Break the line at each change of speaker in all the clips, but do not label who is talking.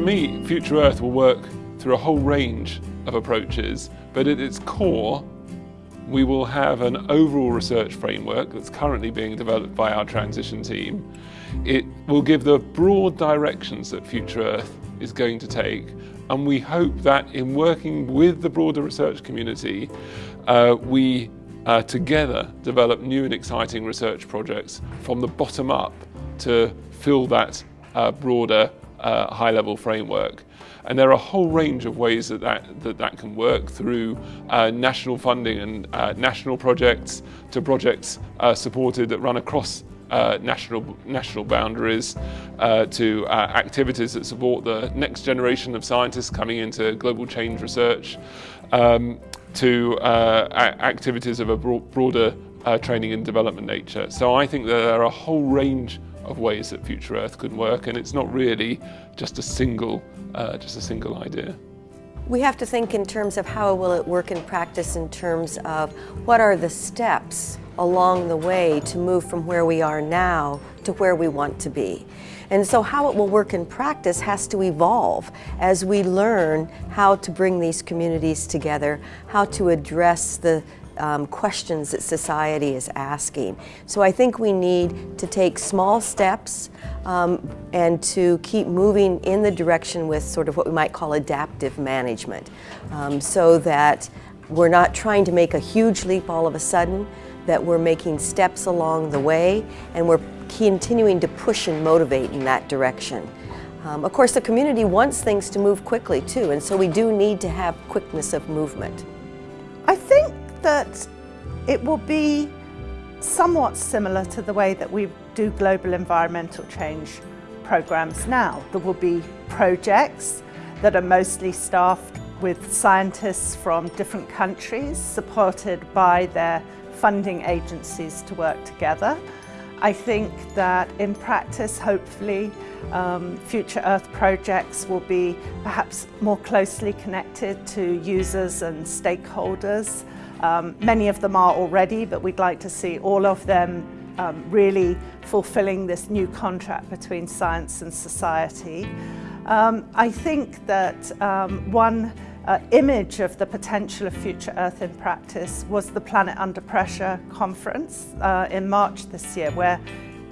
me, Future Earth will work through a whole range of approaches, but at its core, we will have an overall research framework that's currently being developed by our transition team. It will give the broad directions that Future Earth is going to take and we hope that in working with the broader research community, uh, we uh, together develop new and exciting research projects from the bottom up to fill that uh, broader uh, high-level framework. And there are a whole range of ways that that, that, that can work through uh, national funding and uh, national projects to projects uh, supported that run across uh, national, national boundaries uh, to activities that support the next generation of scientists coming into global change research um, to activities of a broader training and development nature. So I think that there are a whole range of ways that Future Earth could work and it's not really just a single, uh, just a single idea.
We have to think in terms of how will it work in practice in terms of what are the steps along the way to move from where we are now to where we want to be. And so how it will work in practice has to evolve as we learn how to bring these communities together, how to address the um, questions that society is asking. So I think we need to take small steps um, and to keep moving in the direction with sort of what we might call adaptive management um, so that we're not trying to make a huge leap all of a sudden, that we're making steps along the way and we're continuing to push and motivate in that direction. Um, of course, the community wants things to move quickly too, and so we do need to have quickness of movement.
That it will be somewhat similar to the way that we do global environmental change programs now. There will be projects that are mostly staffed with scientists from different countries supported by their funding agencies to work together. I think that in practice, hopefully, um, future Earth projects will be perhaps more closely connected to users and stakeholders. Um, many of them are already, but we'd like to see all of them um, really fulfilling this new contract between science and society. Um, I think that um, one uh, image of the potential of Future Earth in practice was the Planet Under Pressure conference uh, in March this year, where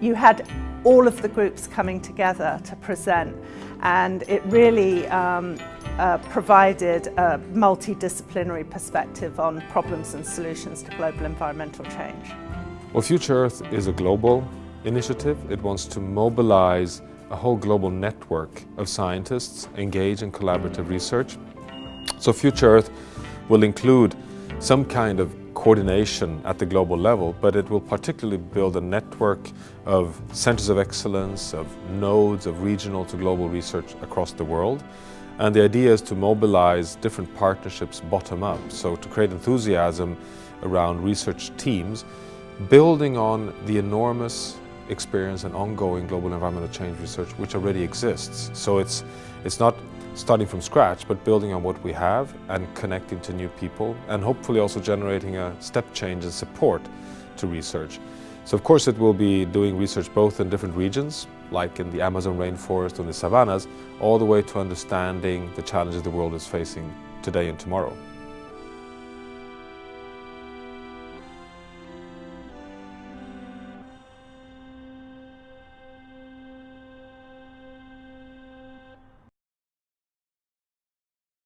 you had all of the groups coming together to present and it really um, uh, provided a multidisciplinary perspective on problems and solutions to global environmental change.
Well, Future Earth is a global initiative. It wants to mobilize a whole global network of scientists engaged in collaborative research so Future Earth will include some kind of coordination at the global level, but it will particularly build a network of centers of excellence, of nodes of regional to global research across the world. And the idea is to mobilize different partnerships bottom up, so to create enthusiasm around research teams, building on the enormous experience and ongoing global environmental change research which already exists. So it's, it's not starting from scratch, but building on what we have and connecting to new people and hopefully also generating a step change in support to research. So of course it will be doing research both in different regions, like in the Amazon rainforest and the savannas, all the way to understanding the challenges the world is facing today and tomorrow.